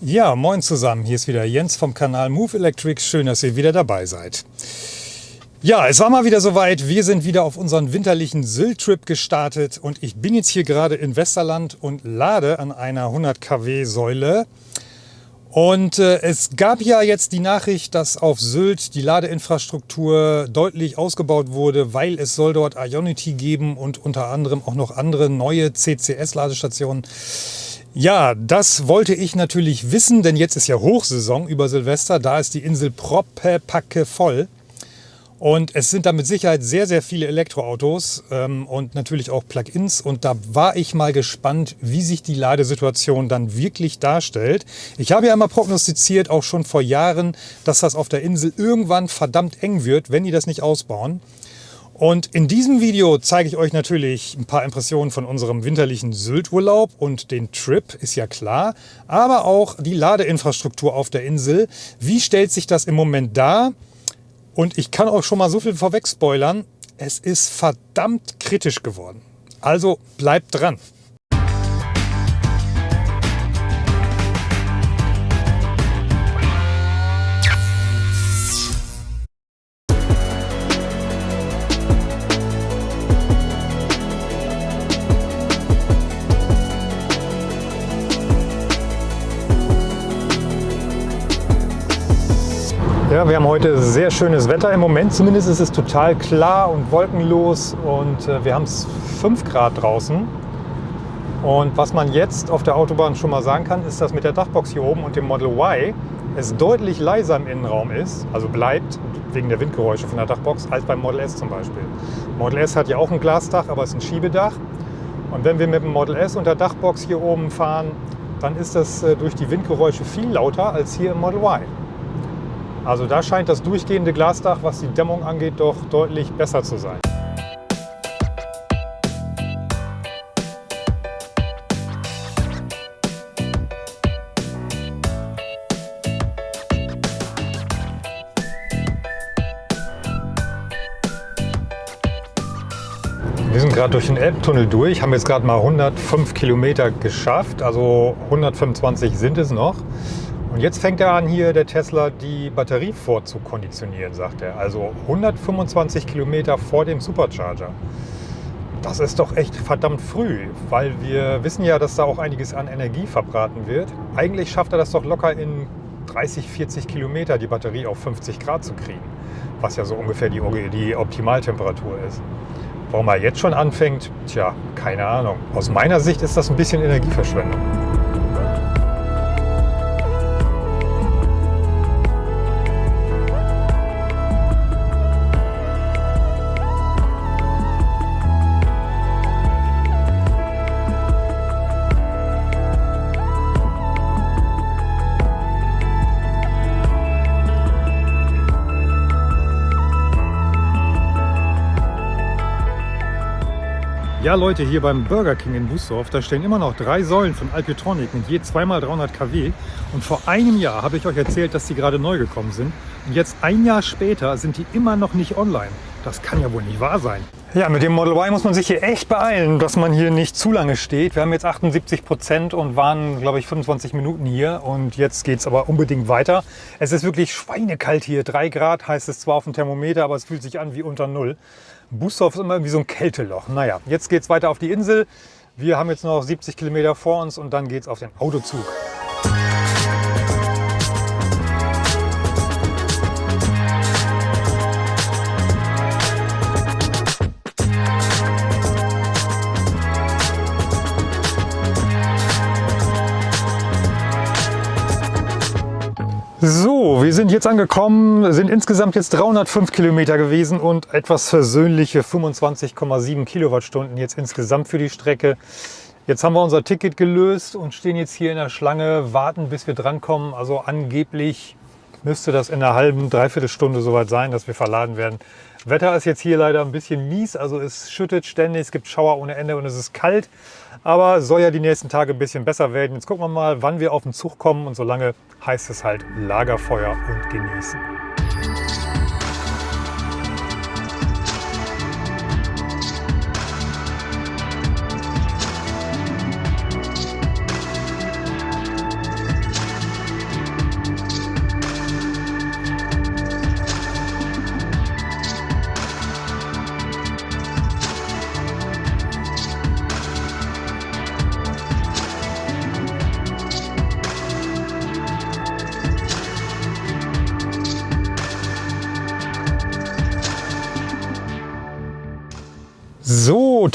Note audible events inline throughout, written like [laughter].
Ja, moin zusammen. Hier ist wieder Jens vom Kanal Move Electric. Schön, dass ihr wieder dabei seid. Ja, es war mal wieder soweit. Wir sind wieder auf unseren winterlichen Sylt-Trip gestartet und ich bin jetzt hier gerade in Westerland und lade an einer 100 kW Säule. Und äh, es gab ja jetzt die Nachricht, dass auf Sylt die Ladeinfrastruktur deutlich ausgebaut wurde, weil es soll dort Ionity geben und unter anderem auch noch andere neue CCS-Ladestationen. Ja, das wollte ich natürlich wissen, denn jetzt ist ja Hochsaison über Silvester. Da ist die Insel proppe voll. Und es sind da mit Sicherheit sehr, sehr viele Elektroautos ähm, und natürlich auch Plug-ins. Und da war ich mal gespannt, wie sich die Ladesituation dann wirklich darstellt. Ich habe ja immer prognostiziert, auch schon vor Jahren, dass das auf der Insel irgendwann verdammt eng wird, wenn die das nicht ausbauen. Und in diesem Video zeige ich euch natürlich ein paar Impressionen von unserem winterlichen Sylt-Urlaub und den Trip, ist ja klar, aber auch die Ladeinfrastruktur auf der Insel. Wie stellt sich das im Moment dar? Und ich kann auch schon mal so viel vorweg spoilern, es ist verdammt kritisch geworden. Also bleibt dran! Heute sehr schönes Wetter im Moment. Zumindest ist es total klar und wolkenlos und äh, wir haben es 5 Grad draußen. Und was man jetzt auf der Autobahn schon mal sagen kann, ist, dass mit der Dachbox hier oben und dem Model Y es deutlich leiser im Innenraum ist, also bleibt wegen der Windgeräusche von der Dachbox, als beim Model S zum Beispiel. Model S hat ja auch ein Glasdach, aber es ist ein Schiebedach. Und wenn wir mit dem Model S und der Dachbox hier oben fahren, dann ist das äh, durch die Windgeräusche viel lauter als hier im Model Y. Also da scheint das durchgehende Glasdach, was die Dämmung angeht, doch deutlich besser zu sein. Wir sind gerade durch den Elbtunnel durch, haben jetzt gerade mal 105 Kilometer geschafft, also 125 sind es noch. Und jetzt fängt er an, hier der Tesla die Batterie vorzukonditionieren, sagt er. Also 125 Kilometer vor dem Supercharger. Das ist doch echt verdammt früh, weil wir wissen ja, dass da auch einiges an Energie verbraten wird. Eigentlich schafft er das doch locker in 30, 40 Kilometer die Batterie auf 50 Grad zu kriegen, was ja so ungefähr die, die Optimaltemperatur ist. Warum er jetzt schon anfängt, tja, keine Ahnung. Aus meiner Sicht ist das ein bisschen Energieverschwendung. Ja Leute, hier beim Burger King in Busdorf, da stehen immer noch drei Säulen von Alpitronic mit je zweimal 300 kW. Und vor einem Jahr habe ich euch erzählt, dass die gerade neu gekommen sind. Und jetzt ein Jahr später sind die immer noch nicht online. Das kann ja wohl nicht wahr sein. Ja, mit dem Model Y muss man sich hier echt beeilen, dass man hier nicht zu lange steht. Wir haben jetzt 78 Prozent und waren, glaube ich, 25 Minuten hier. Und jetzt geht es aber unbedingt weiter. Es ist wirklich schweinekalt hier. 3 Grad heißt es zwar auf dem Thermometer, aber es fühlt sich an wie unter Null. Bustorf ist immer irgendwie so ein Kälteloch. Naja, jetzt geht es weiter auf die Insel. Wir haben jetzt noch 70 Kilometer vor uns und dann geht es auf den Autozug. So, wir sind jetzt angekommen, sind insgesamt jetzt 305 Kilometer gewesen und etwas versöhnliche 25,7 Kilowattstunden jetzt insgesamt für die Strecke. Jetzt haben wir unser Ticket gelöst und stehen jetzt hier in der Schlange, warten bis wir drankommen. Also angeblich müsste das in einer halben, dreiviertel Stunde soweit sein, dass wir verladen werden. Wetter ist jetzt hier leider ein bisschen mies, also es schüttet ständig, es gibt Schauer ohne Ende und es ist kalt. Aber soll ja die nächsten Tage ein bisschen besser werden. Jetzt gucken wir mal, wann wir auf den Zug kommen und solange heißt es halt Lagerfeuer und genießen.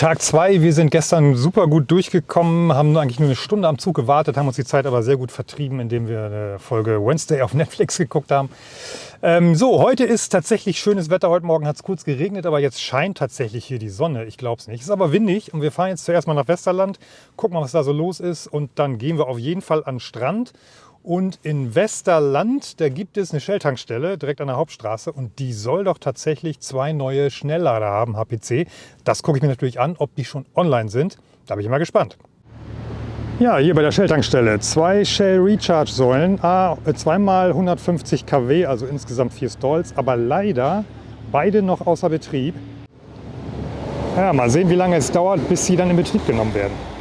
Tag 2. Wir sind gestern super gut durchgekommen, haben eigentlich nur eine Stunde am Zug gewartet, haben uns die Zeit aber sehr gut vertrieben, indem wir eine Folge Wednesday auf [laughs] Netflix geguckt haben. Ähm, so, heute ist tatsächlich schönes Wetter. Heute Morgen hat es kurz geregnet, aber jetzt scheint tatsächlich hier die Sonne. Ich glaube es nicht. Es ist aber windig und wir fahren jetzt zuerst mal nach Westerland, gucken mal, was da so los ist und dann gehen wir auf jeden Fall an den Strand und in Westerland, da gibt es eine Shell-Tankstelle direkt an der Hauptstraße und die soll doch tatsächlich zwei neue Schnelllader haben, HPC. Das gucke ich mir natürlich an, ob die schon online sind. Da bin ich mal gespannt. Ja, hier bei der Shell-Tankstelle zwei Shell Recharge-Säulen, äh, zweimal 150 kW, also insgesamt vier Stalls, aber leider beide noch außer Betrieb. Ja, mal sehen, wie lange es dauert, bis sie dann in Betrieb genommen werden.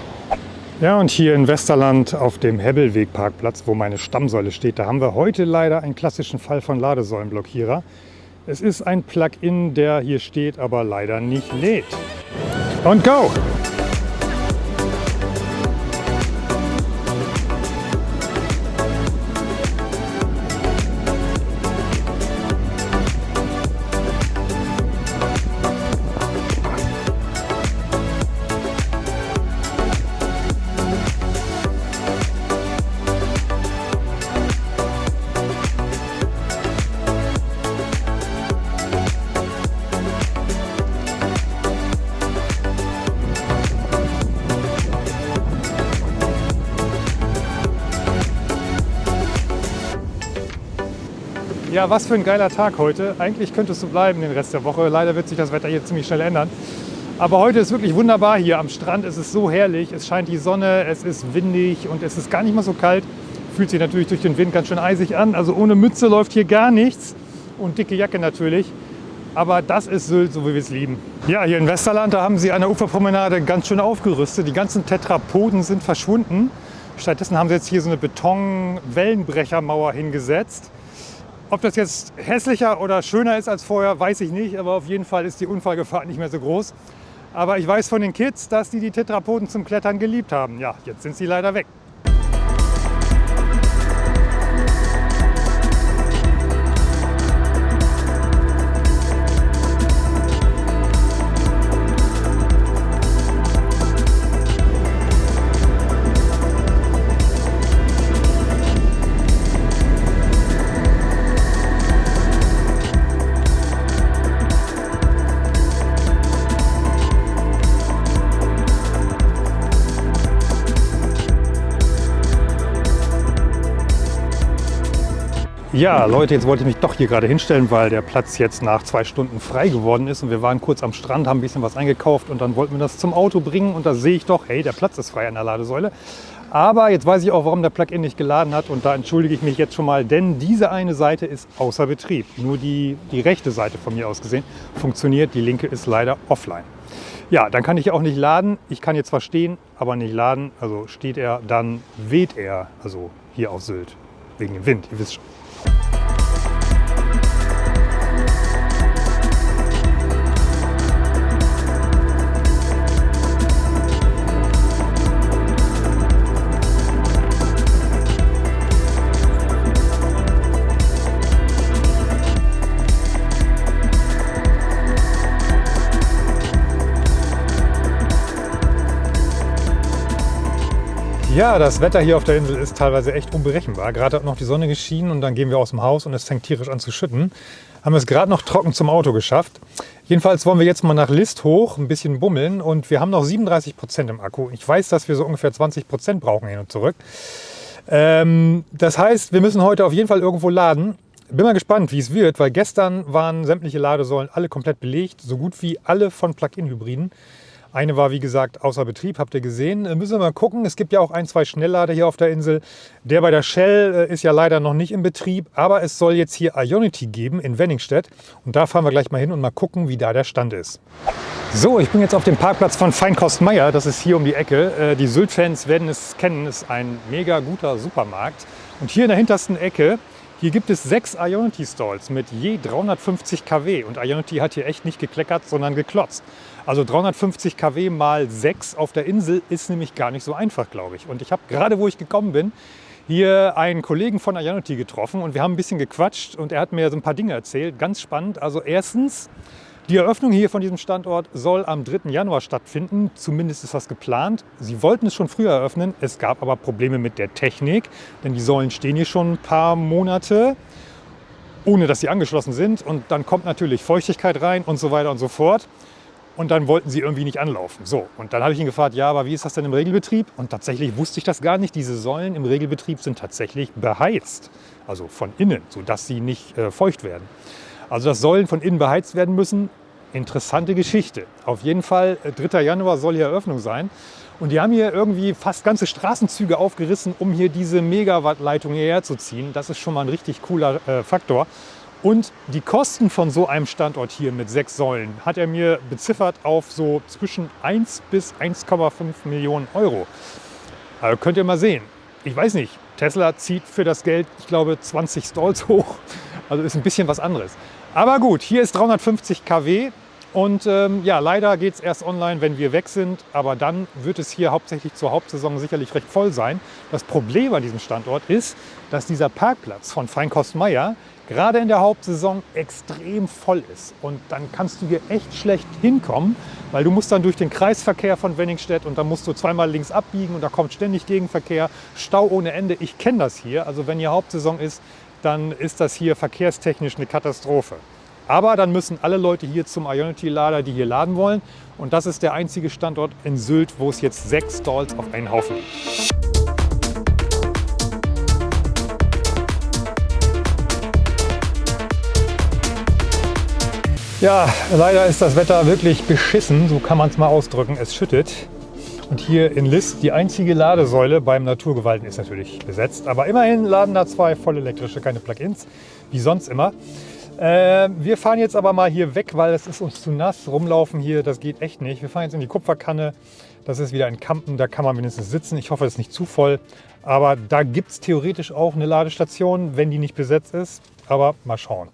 Ja, und hier in Westerland auf dem Hebbelweg-Parkplatz, wo meine Stammsäule steht, da haben wir heute leider einen klassischen Fall von Ladesäulenblockierer. Es ist ein Plugin, der hier steht, aber leider nicht lädt. Und go! Ja, was für ein geiler Tag heute. Eigentlich könnte es so bleiben den Rest der Woche. Leider wird sich das Wetter hier ziemlich schnell ändern. Aber heute ist wirklich wunderbar hier am Strand. Es ist so herrlich. Es scheint die Sonne, es ist windig und es ist gar nicht mal so kalt. Fühlt sich natürlich durch den Wind ganz schön eisig an. Also ohne Mütze läuft hier gar nichts. Und dicke Jacke natürlich. Aber das ist Sylt, so wie wir es lieben. Ja, hier in Westerland, da haben sie an der Uferpromenade ganz schön aufgerüstet. Die ganzen Tetrapoden sind verschwunden. Stattdessen haben sie jetzt hier so eine Beton-Wellenbrechermauer hingesetzt. Ob das jetzt hässlicher oder schöner ist als vorher, weiß ich nicht, aber auf jeden Fall ist die Unfallgefahr nicht mehr so groß. Aber ich weiß von den Kids, dass die die Tetrapoden zum Klettern geliebt haben. Ja, jetzt sind sie leider weg. Ja, Leute, jetzt wollte ich mich doch hier gerade hinstellen, weil der Platz jetzt nach zwei Stunden frei geworden ist. Und wir waren kurz am Strand, haben ein bisschen was eingekauft und dann wollten wir das zum Auto bringen. Und da sehe ich doch, hey, der Platz ist frei an der Ladesäule. Aber jetzt weiß ich auch, warum der Plugin nicht geladen hat. Und da entschuldige ich mich jetzt schon mal, denn diese eine Seite ist außer Betrieb. Nur die, die rechte Seite von mir aus gesehen funktioniert. Die linke ist leider offline. Ja, dann kann ich auch nicht laden. Ich kann jetzt zwar stehen, aber nicht laden. Also steht er, dann weht er. Also hier auf Sylt. Wegen dem Wind, ihr wisst schon. Ja, das Wetter hier auf der Insel ist teilweise echt unberechenbar. Gerade hat noch die Sonne geschienen und dann gehen wir aus dem Haus und es fängt tierisch an zu schütten. Haben es gerade noch trocken zum Auto geschafft. Jedenfalls wollen wir jetzt mal nach List hoch, ein bisschen bummeln und wir haben noch 37 Prozent im Akku. Ich weiß, dass wir so ungefähr 20 Prozent brauchen hin und zurück. Ähm, das heißt, wir müssen heute auf jeden Fall irgendwo laden. Bin mal gespannt, wie es wird, weil gestern waren sämtliche Ladesäulen alle komplett belegt, so gut wie alle von Plug-in-Hybriden. Eine war, wie gesagt, außer Betrieb, habt ihr gesehen. Äh, müssen wir mal gucken. Es gibt ja auch ein, zwei Schnelllader hier auf der Insel. Der bei der Shell äh, ist ja leider noch nicht in Betrieb, aber es soll jetzt hier Ionity geben in Wenningstedt. Und da fahren wir gleich mal hin und mal gucken, wie da der Stand ist. So, ich bin jetzt auf dem Parkplatz von Feinkost Meier. Das ist hier um die Ecke. Äh, die Sylt-Fans werden es kennen. Es ist ein mega guter Supermarkt. Und hier in der hintersten Ecke hier gibt es sechs Ionity Stalls mit je 350 kW und Ionity hat hier echt nicht gekleckert, sondern geklotzt. Also 350 kW mal 6 auf der Insel ist nämlich gar nicht so einfach, glaube ich. Und ich habe gerade, wo ich gekommen bin, hier einen Kollegen von Ionity getroffen und wir haben ein bisschen gequatscht und er hat mir so ein paar Dinge erzählt. Ganz spannend. Also erstens Die Eröffnung hier von diesem Standort soll am 3. Januar stattfinden. Zumindest ist das geplant. Sie wollten es schon früher eröffnen. Es gab aber Probleme mit der Technik, denn die Säulen stehen hier schon ein paar Monate, ohne dass sie angeschlossen sind. Und dann kommt natürlich Feuchtigkeit rein und so weiter und so fort. Und dann wollten sie irgendwie nicht anlaufen. So, und dann habe ich ihn gefragt, ja, aber wie ist das denn im Regelbetrieb? Und tatsächlich wusste ich das gar nicht. Diese Säulen im Regelbetrieb sind tatsächlich beheizt, also von innen, sodass sie nicht äh, feucht werden. Also dass Säulen von innen beheizt werden müssen, interessante Geschichte. Auf jeden Fall, 3. Äh, Januar soll hier Eröffnung sein. Und die haben hier irgendwie fast ganze Straßenzüge aufgerissen, um hier diese Megawattleitung hierher zu ziehen. Das ist schon mal ein richtig cooler äh, Faktor. Und die Kosten von so einem Standort hier mit sechs Säulen hat er mir beziffert auf so zwischen 1 bis 1,5 Millionen Euro. Also könnt ihr mal sehen. Ich weiß nicht, Tesla zieht für das Geld, ich glaube, 20 Stalls [laughs] hoch. Also ist ein bisschen was anderes. Aber gut, hier ist 350 kW und ähm, ja, leider geht es erst online, wenn wir weg sind. Aber dann wird es hier hauptsächlich zur Hauptsaison sicherlich recht voll sein. Das Problem an diesem Standort ist, dass dieser Parkplatz von Feinkost Meier gerade in der Hauptsaison extrem voll ist. Und dann kannst du hier echt schlecht hinkommen, weil du musst dann durch den Kreisverkehr von Wenningstedt und dann musst du zweimal links abbiegen und da kommt ständig Gegenverkehr, Stau ohne Ende. Ich kenne das hier. Also wenn hier Hauptsaison ist, dann ist das hier verkehrstechnisch eine Katastrophe. Aber dann müssen alle Leute hier zum Ionity-Lader, die hier laden wollen. Und das ist der einzige Standort in Sylt, wo es jetzt sechs Stalls auf einen Haufen gibt. Ja, leider ist das Wetter wirklich beschissen, so kann man es mal ausdrücken. Es schüttet. Und hier in List, die einzige Ladesäule beim Naturgewalten ist natürlich besetzt. Aber immerhin laden da zwei voll elektrische, keine Plugins, wie sonst immer. Äh, wir fahren jetzt aber mal hier weg, weil es ist uns zu nass. Rumlaufen hier, das geht echt nicht. Wir fahren jetzt in die Kupferkanne. Das ist wieder ein Kampen, da kann man wenigstens sitzen. Ich hoffe, es ist nicht zu voll. Aber da gibt es theoretisch auch eine Ladestation, wenn die nicht besetzt ist. Aber mal schauen.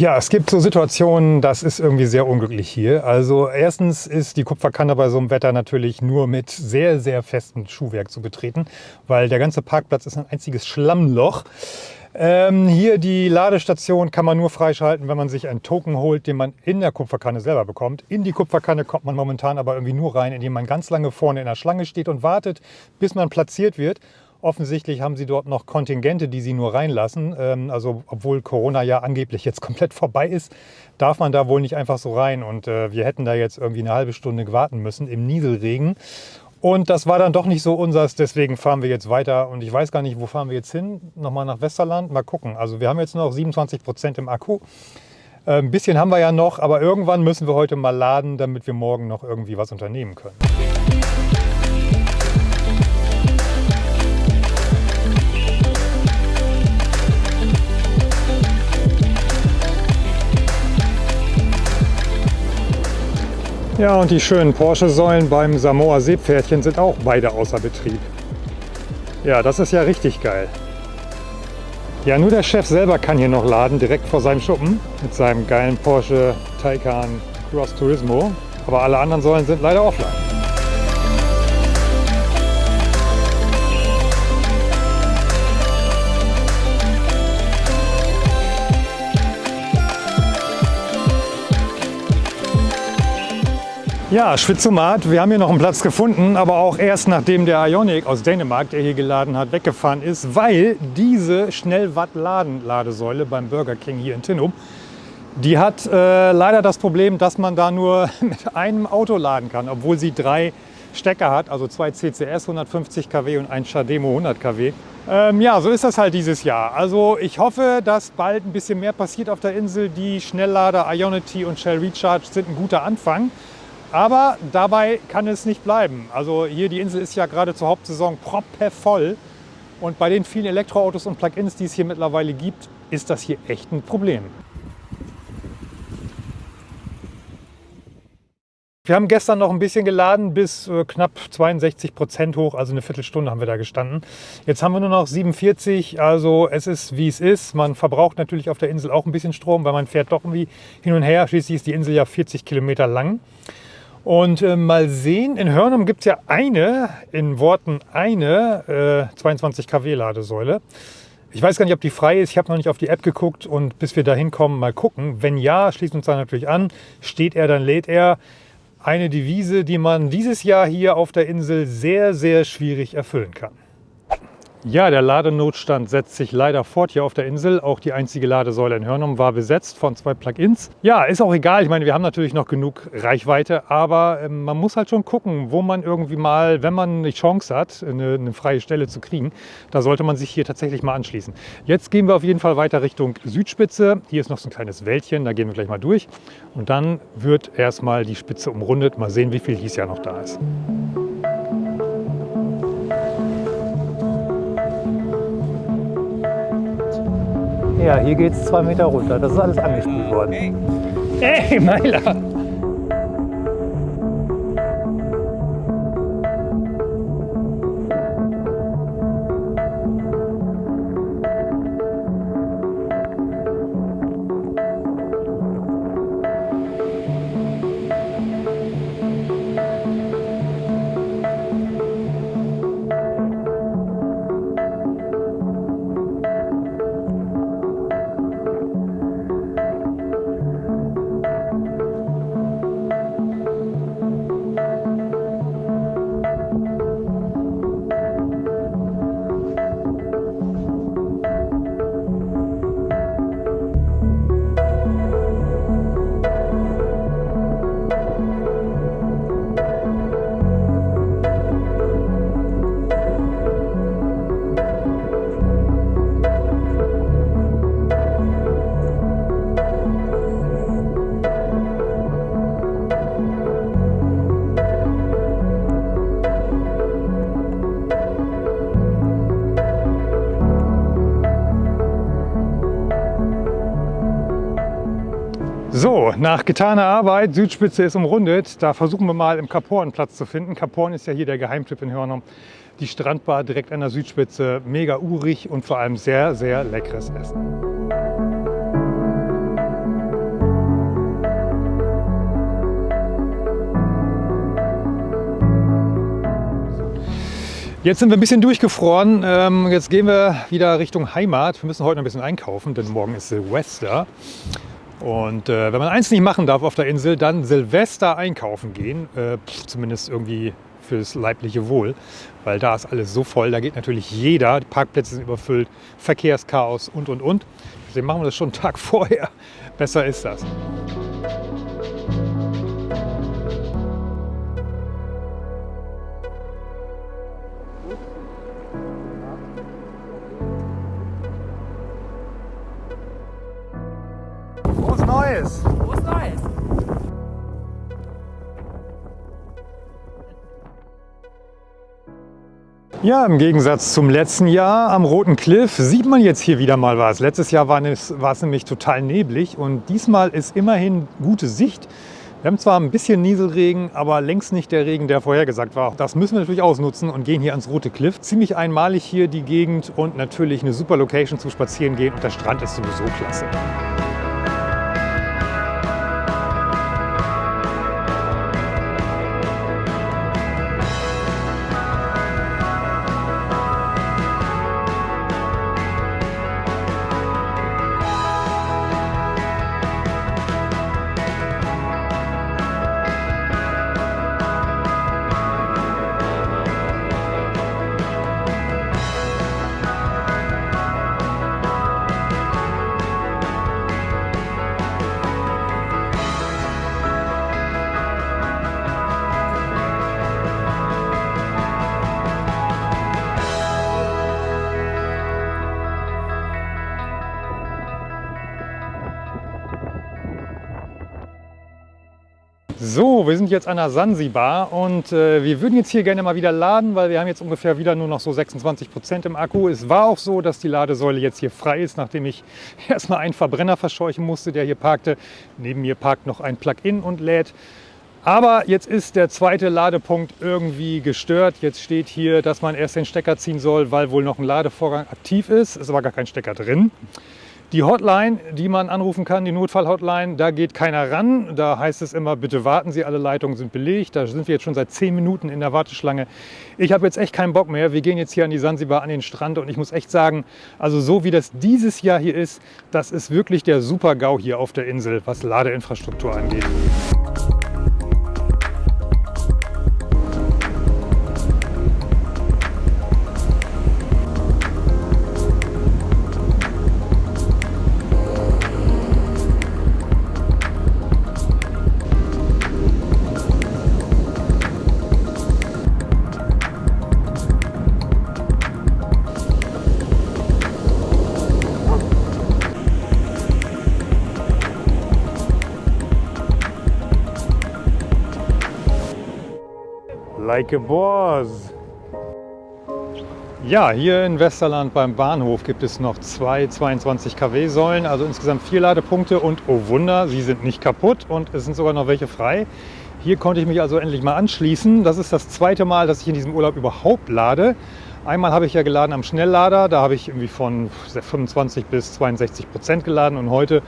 Ja, es gibt so Situationen, das ist irgendwie sehr unglücklich hier. Also erstens ist die Kupferkanne bei so einem Wetter natürlich nur mit sehr, sehr festem Schuhwerk zu betreten, weil der ganze Parkplatz ist ein einziges Schlammloch. Ähm, hier die Ladestation kann man nur freischalten, wenn man sich einen Token holt, den man in der Kupferkanne selber bekommt. In die Kupferkanne kommt man momentan aber irgendwie nur rein, indem man ganz lange vorne in der Schlange steht und wartet, bis man platziert wird. Offensichtlich haben sie dort noch Kontingente, die sie nur reinlassen. Ähm, also obwohl Corona ja angeblich jetzt [laughs] komplett vorbei ist, darf man da wohl nicht einfach so rein. Und äh, wir hätten da jetzt irgendwie eine halbe Stunde warten müssen im Nieselregen. Und das war dann doch nicht so unsers, deswegen fahren wir jetzt weiter. Und ich weiß gar nicht, wo fahren wir jetzt hin? Nochmal nach Westerland? Mal gucken. Also wir haben jetzt noch 27 Prozent im Akku. Äh, ein bisschen haben wir ja noch, aber irgendwann müssen wir heute mal laden, damit wir morgen noch irgendwie was unternehmen können. Ja, und die schönen Porsche-Säulen beim Samoa Seepferdchen sind auch beide außer Betrieb. Ja, das ist ja richtig geil. Ja, nur der Chef selber kann hier noch laden, direkt vor seinem Schuppen mit seinem geilen Porsche Taycan Cross Turismo. Aber alle anderen Säulen sind leider offline. Ja, Schwitzomat, wir haben hier noch einen Platz gefunden, aber auch erst nachdem der Ionic aus Dänemark, der hier geladen hat, weggefahren ist, weil diese Schnellwatt-Laden-Ladesäule beim Burger King hier in Tinnum, die hat äh, leider das Problem, dass man da nur [laughs] mit einem Auto laden kann, obwohl sie drei Stecker hat, also zwei CCS 150 kW und ein Chademo 100 kW. Ähm, ja, so ist das halt dieses Jahr. Also ich hoffe, dass bald ein bisschen mehr passiert auf der Insel. Die Schnelllader Ionity und Shell Recharge sind ein guter Anfang. Aber dabei kann es nicht bleiben. Also hier die Insel ist ja gerade zur Hauptsaison proppevoll. Und bei den vielen Elektroautos und Plug-ins, die es hier mittlerweile gibt, ist das hier echt ein Problem. Wir haben gestern noch ein bisschen geladen bis äh, knapp 62 Prozent hoch, also eine Viertelstunde haben wir da gestanden. Jetzt haben wir nur noch 47, also es ist wie es ist. Man verbraucht natürlich auf der Insel auch ein bisschen Strom, weil man fährt doch irgendwie hin und her. Schließlich ist die Insel ja 40 Kilometer lang. Und äh, mal sehen, in Hörnum gibt es ja eine, in Worten eine, äh, 22 kW Ladesäule. Ich weiß gar nicht, ob die frei ist. Ich habe noch nicht auf die App geguckt und bis wir da hinkommen, mal gucken. Wenn ja, schließt uns da natürlich an. Steht er, dann lädt er. Eine Devise, die man dieses Jahr hier auf der Insel sehr, sehr schwierig erfüllen kann. Ja, der Ladenotstand setzt sich leider fort hier auf der Insel. Auch die einzige Ladesäule in Hörnum war besetzt von zwei Plugins. Ja, ist auch egal. Ich meine, wir haben natürlich noch genug Reichweite, aber äh, man muss halt schon gucken, wo man irgendwie mal, wenn man eine Chance hat, eine, eine, freie Stelle zu kriegen, da sollte man sich hier tatsächlich mal anschließen. Jetzt gehen wir auf jeden Fall weiter Richtung Südspitze. Hier ist noch so ein kleines Wäldchen, da gehen wir gleich mal durch. Und dann wird erstmal die Spitze umrundet. Mal sehen, wie viel dies Jahr noch da ist. Ja, hier geht es zwei Meter runter. Das ist alles angespült worden. Hey, Meiler! Nach getaner Arbeit, Südspitze ist umrundet. Da versuchen wir mal im Kaporn Platz zu finden. Kaporn ist ja hier der Geheimtipp in Hörnum. Die Strandbar direkt an der Südspitze, mega urig und vor allem sehr, sehr leckeres Essen. Jetzt sind wir ein bisschen durchgefroren. Ähm, jetzt gehen wir wieder Richtung Heimat. Wir müssen heute noch ein bisschen einkaufen, denn morgen ist Silvester. Und äh, wenn man eins nicht machen darf auf der Insel, dann Silvester einkaufen gehen. Äh, zumindest irgendwie fürs leibliche Wohl, weil da ist alles so voll. Da geht natürlich jeder. Die Parkplätze sind überfüllt, Verkehrschaos und, und, und. Deswegen machen wir das schon einen Tag [laughs] vorher. Besser ist das. Neues! Frohes Neues! Ja, im Gegensatz zum letzten Jahr am Roten Cliff sieht man jetzt hier wieder mal was. Letztes Jahr war es, war es nämlich total neblig und diesmal ist immerhin gute Sicht. Wir haben zwar ein bisschen Nieselregen, aber längst nicht der Regen, der vorhergesagt war. Das müssen wir natürlich ausnutzen und gehen hier ans Rote Cliff. Ziemlich einmalig hier die Gegend und natürlich eine super Location zum Spazierengehen. Und der Strand ist sowieso klasse. So, wir sind jetzt an der Sansibar und äh, wir würden jetzt hier gerne mal wieder laden, weil wir haben jetzt ungefähr wieder nur noch so 26 Prozent im Akku. Es war auch so, dass die Ladesäule jetzt hier frei ist, nachdem ich [laughs] erstmal einen Verbrenner verscheuchen musste, der hier parkte. Neben mir parkt noch ein Plug-in und lädt. Aber jetzt ist der zweite Ladepunkt irgendwie gestört. Jetzt steht hier, dass man erst den Stecker ziehen soll, weil wohl noch ein Ladevorgang aktiv ist. Ist aber gar kein Stecker drin. Die Hotline, die man anrufen kann, die Notfall-Hotline, da geht keiner ran. Da heißt es immer, bitte warten Sie, alle Leitungen sind belegt. Da sind wir jetzt schon seit zehn Minuten in der Warteschlange. Ich habe jetzt echt keinen Bock mehr. Wir gehen jetzt hier an die Sansibar, an den Strand und ich muss echt sagen, also so wie das dieses Jahr hier ist, das ist wirklich der Super-GAU hier auf der Insel, was Ladeinfrastruktur angeht. Like a boss. Ja, hier in Westerland beim Bahnhof gibt es noch zwei 22 kW Säulen, also insgesamt vier Ladepunkte und oh Wunder, sie sind nicht kaputt und es sind sogar noch welche frei. Hier konnte ich mich also endlich mal anschließen. Das ist das zweite Mal, dass ich in diesem Urlaub überhaupt lade. Einmal habe ich ja geladen am Schnelllader, da habe ich irgendwie von 25 bis 62 Prozent geladen und heute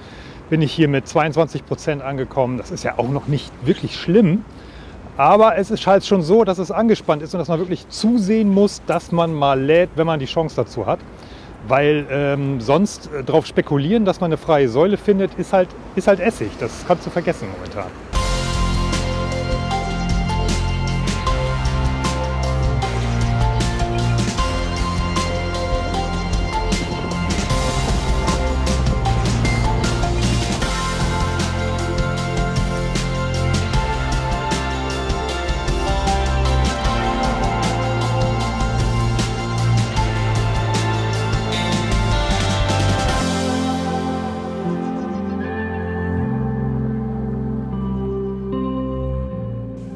bin ich hier mit 22 Prozent angekommen. Das ist ja auch noch nicht wirklich schlimm. Aber es ist halt schon so, dass es angespannt ist und dass man wirklich zusehen muss, dass man mal lädt, wenn man die Chance dazu hat. Weil ähm, sonst äh, darauf spekulieren, dass man eine freie Säule findet, ist halt, ist halt Essig. Das kannst du vergessen momentan.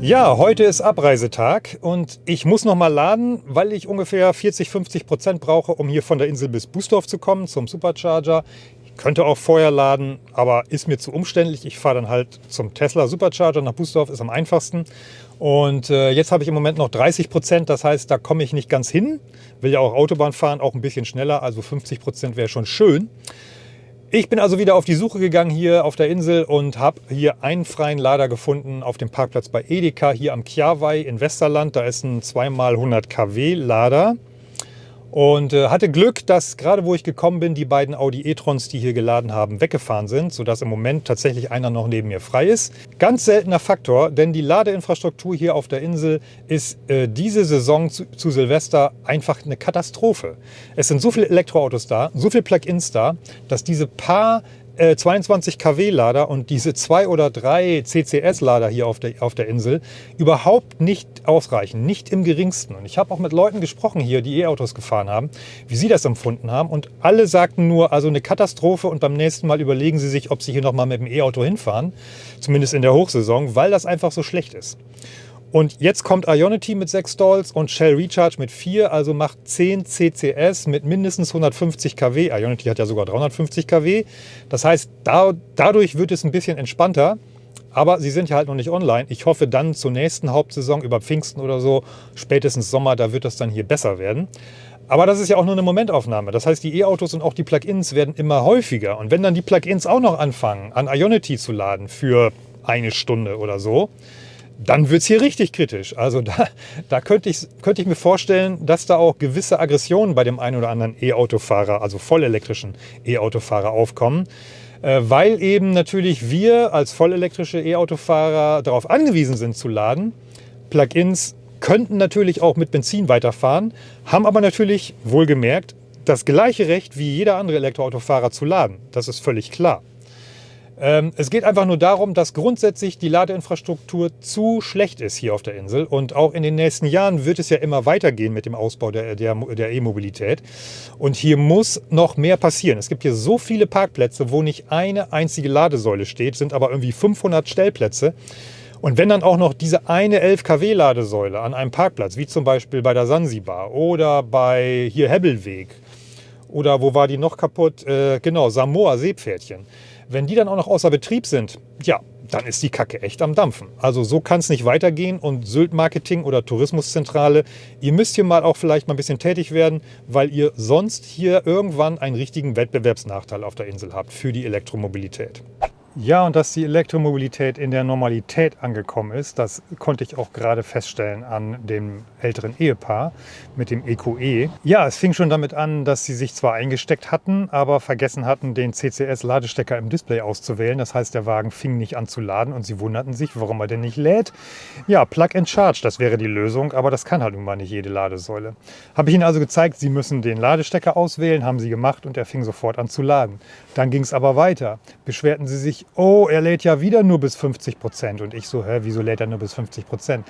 Ja, heute ist Abreisetag und ich muss noch mal laden, weil ich ungefähr 40, 50 Prozent brauche, um hier von der Insel bis Busdorf zu kommen, zum Supercharger. Ich könnte auch vorher laden, aber ist mir zu umständlich. Ich fahre dann halt zum Tesla Supercharger nach Busdorf, ist am einfachsten. Und äh, jetzt habe ich im Moment noch 30 Prozent, das heißt, da komme ich nicht ganz hin. Will ja auch Autobahn fahren, auch ein bisschen schneller, also 50 Prozent wäre schon schön. Ich bin also wieder auf die Suche gegangen hier auf der Insel und habe hier einen freien Lader gefunden auf dem Parkplatz bei Edeka hier am Chiawai in Westerland. Da ist ein 2x100 kW Lader. Und äh, hatte Glück, dass gerade wo ich gekommen bin, die beiden Audi e-trons, die hier geladen haben, weggefahren sind, sodass im Moment tatsächlich einer noch neben mir frei ist. Ganz seltener Faktor, denn die Ladeinfrastruktur hier auf der Insel ist äh, diese Saison zu, zu, Silvester einfach eine Katastrophe. Es sind so viele Elektroautos da, so viele Plug-ins da, dass diese paar 22 äh, kW Lader und diese zwei oder drei CCS Lader hier auf der, auf der Insel überhaupt nicht ausreichen, nicht im geringsten. Und ich habe auch mit Leuten gesprochen hier, die E-Autos gefahren haben, wie sie das empfunden haben und alle sagten nur, also eine Katastrophe und beim nächsten Mal überlegen sie sich, ob sie hier nochmal mit dem E-Auto hinfahren, zumindest in der Hochsaison, weil das einfach so schlecht ist. Und jetzt kommt Ionity mit 6 Stalls und Shell Recharge mit 4, also macht 10 CCS mit mindestens 150 kW. Ionity hat ja sogar 350 kW. Das heißt, da, dadurch wird es ein bisschen entspannter. Aber sie sind ja halt noch nicht online. Ich hoffe dann zur nächsten Hauptsaison über Pfingsten oder so, spätestens Sommer, da wird das dann hier besser werden. Aber das ist ja auch nur eine Momentaufnahme. Das heißt, die E-Autos und auch die Plugins werden immer häufiger. Und wenn dann die Plugins auch noch anfangen, an Ionity zu laden für eine Stunde oder so, dann wird es hier richtig kritisch. Also da, da könnte, ich, könnte ich mir vorstellen, dass da auch gewisse Aggressionen bei dem einen oder anderen E-Autofahrer, also vollelektrischen E-Autofahrer aufkommen, äh, weil eben natürlich wir als vollelektrische E-Autofahrer darauf angewiesen sind zu laden. Plugins könnten natürlich auch mit Benzin weiterfahren, haben aber natürlich wohlgemerkt das gleiche Recht wie jeder andere Elektroautofahrer zu laden. Das ist völlig klar. Ähm, es geht einfach nur darum, dass grundsätzlich die Ladeinfrastruktur zu schlecht ist hier auf der Insel. Und auch in den nächsten Jahren wird es ja immer weitergehen mit dem Ausbau der, der, der E-Mobilität. Und hier muss noch mehr passieren. Es gibt hier so viele Parkplätze, wo nicht eine einzige Ladesäule steht, sind aber irgendwie 500 Stellplätze. Und wenn dann auch noch diese eine 11 kW Ladesäule an einem Parkplatz, wie zum Beispiel bei der Sansibar oder bei hier Hebbelweg oder wo war die noch kaputt? Äh, genau, Samoa Seepferdchen wenn die dann auch noch außer Betrieb sind, ja, dann ist die Kacke echt am Dampfen. Also so kann es nicht weitergehen und Sylt Marketing oder Tourismuszentrale, ihr müsst hier mal auch vielleicht mal ein bisschen tätig werden, weil ihr sonst hier irgendwann einen richtigen Wettbewerbsnachteil auf der Insel habt für die Elektromobilität. Ja, und dass die Elektromobilität in der Normalität angekommen ist, das konnte ich auch gerade feststellen an dem älteren Ehepaar mit dem EQE. E. Ja, es fing schon damit an, dass sie sich zwar eingesteckt hatten, aber vergessen hatten, den CCS-Ladestecker im Display auszuwählen. Das heißt, der Wagen fing nicht an zu laden und sie wunderten sich, warum er denn nicht lädt. Ja, Plug and Charge, das wäre die Lösung, aber das kann halt nun mal nicht jede Ladesäule. Habe ich ihnen also gezeigt, sie müssen den Ladestecker auswählen, haben sie gemacht und er fing sofort an zu laden. Dann ging es aber weiter. Beschwerten sie sich, oh, er lädt ja wieder nur bis 50 Prozent. Und ich so, hä, wieso lädt er nur bis 50 Prozent?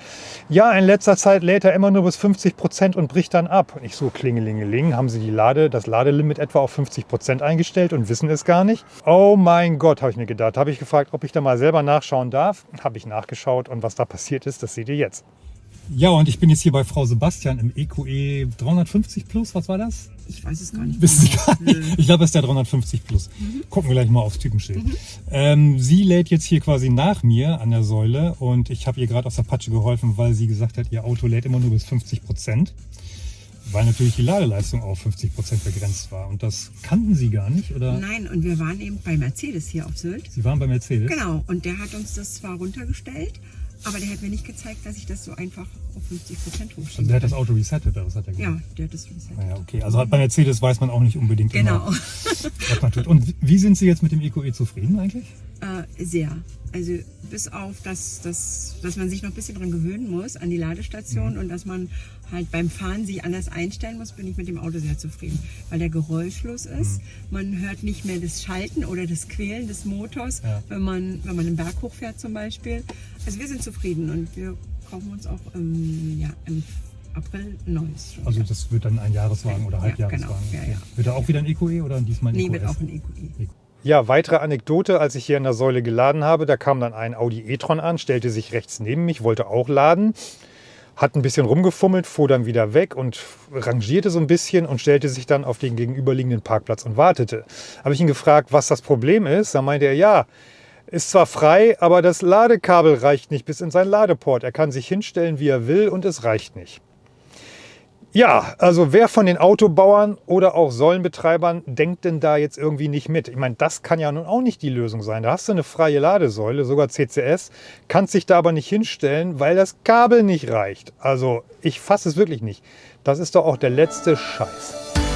Ja, in letzter Zeit lädt er immer nur bis 50 Prozent und bricht dann ab. Und ich so, klingelingeling, haben sie die Lade, das Ladelimit etwa auf 50 Prozent eingestellt und wissen es gar nicht? Oh mein Gott, habe ich mir gedacht. Habe ich gefragt, ob ich da mal selber nachschauen darf. Habe ich nachgeschaut und was da passiert ist, das seht ihr jetzt. Ja, und ich bin jetzt hier bei Frau Sebastian im EQE 350 Plus. Was war das? Ich weiß es gar nicht. Wissen Sie gar nicht? Ich glaube, es ist der 350 Plus. Mhm. Gucken wir gleich mal aufs Typenschild. Mhm. Ähm, sie lädt jetzt hier quasi nach mir an der Säule und ich habe ihr gerade aus der Patsche geholfen, weil sie gesagt hat, ihr Auto lädt immer nur bis 50 Prozent. Weil natürlich die Ladeleistung auf 50 Prozent begrenzt war. Und das kannten Sie gar nicht, oder? Nein, und wir waren eben bei Mercedes hier auf Sylt. Sie waren bei Mercedes? Genau, und der hat uns das zwar runtergestellt, aber der hat mir nicht gezeigt, dass ich das so einfach auf 50 Prozent hochschiebe. Also der hat das Auto resettet, oder was hat er gemacht? Ja, der hat das resettet. Naja, okay. Also bei Mercedes weiß man auch nicht unbedingt genau. immer, [laughs] was man tut. Und wie sind Sie jetzt mit dem EQE zufrieden eigentlich? Äh, sehr. Also bis auf, dass, dass, dass man sich noch ein bisschen dran gewöhnen muss an die Ladestation mhm. und dass man halt beim Fahren sich anders einstellen muss, bin ich mit dem Auto sehr zufrieden, weil der geräuschlos ist. Mhm. Man hört nicht mehr das Schalten oder das Quälen des Motors, ja. wenn, man, wenn man einen Berg hochfährt zum Beispiel. Also wir sind zufrieden und wir kaufen uns auch im, ja, im April neues. Schon, also das wird dann ein Jahreswagen oder Halbjahreswagen. Ja, genau. ja, wird da auch wieder ein EQE oder diesmal ein nee, EQS? Nee, wird auch ein EQE. Ja, weitere Anekdote, als ich hier an der Säule geladen habe, da kam dann ein Audi e-tron an, stellte sich rechts neben mich, wollte auch laden, hat ein bisschen rumgefummelt, fuhr dann wieder weg und rangierte so ein bisschen und stellte sich dann auf den gegenüberliegenden Parkplatz und wartete. Habe ich ihn gefragt, was das Problem ist, da meinte er, ja, ist zwar frei, aber das Ladekabel reicht nicht bis in sein Ladeport. Er kann sich hinstellen, wie er will und es reicht nicht. Ja, also wer von den Autobauern oder auch Säulenbetreibern denkt denn da jetzt irgendwie nicht mit? Ich meine, das kann ja nun auch nicht die Lösung sein. Da hast du eine freie Ladesäule, sogar CCS, kannst dich da aber nicht hinstellen, weil das Kabel nicht reicht. Also ich fasse es wirklich nicht. Das ist doch auch der letzte Scheiß.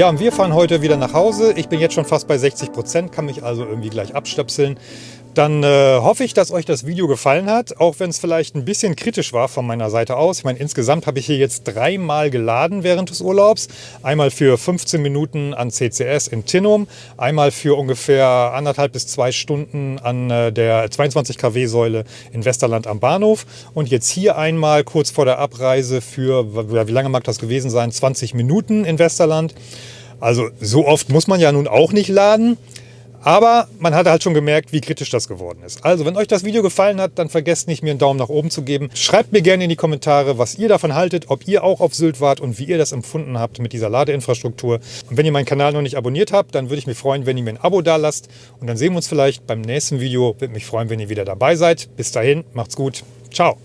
Ja, und wir fahren heute wieder nach Hause. Ich bin jetzt schon fast bei 60 Prozent, kann mich also irgendwie gleich abstöpseln. Dann äh, hoffe ich, dass euch das Video gefallen hat, auch wenn es vielleicht ein bisschen kritisch war von meiner Seite aus. Ich meine, insgesamt habe ich hier jetzt dreimal geladen während des Urlaubs. Einmal für 15 Minuten an CCS in Tinnum, einmal für ungefähr anderthalb bis zwei Stunden an äh, der 22 kW Säule in Westerland am Bahnhof und jetzt hier einmal kurz vor der Abreise für, wie lange mag das gewesen sein, 20 Minuten in Westerland. Also so oft muss man ja nun auch nicht laden. Aber man hat halt schon gemerkt, wie kritisch das geworden ist. Also, wenn euch das Video gefallen hat, dann vergesst nicht, mir einen Daumen nach oben zu geben. Schreibt mir gerne in die Kommentare, was ihr davon haltet, ob ihr auch auf Sylt wart und wie ihr das empfunden habt mit dieser Ladeinfrastruktur. Und wenn ihr meinen Kanal noch nicht abonniert habt, dann würde ich mich freuen, wenn ihr mir ein Abo da lasst. Und dann sehen wir uns vielleicht beim nächsten Video. Würde mich freuen, wenn ihr wieder dabei seid. Bis dahin, macht's gut. Ciao.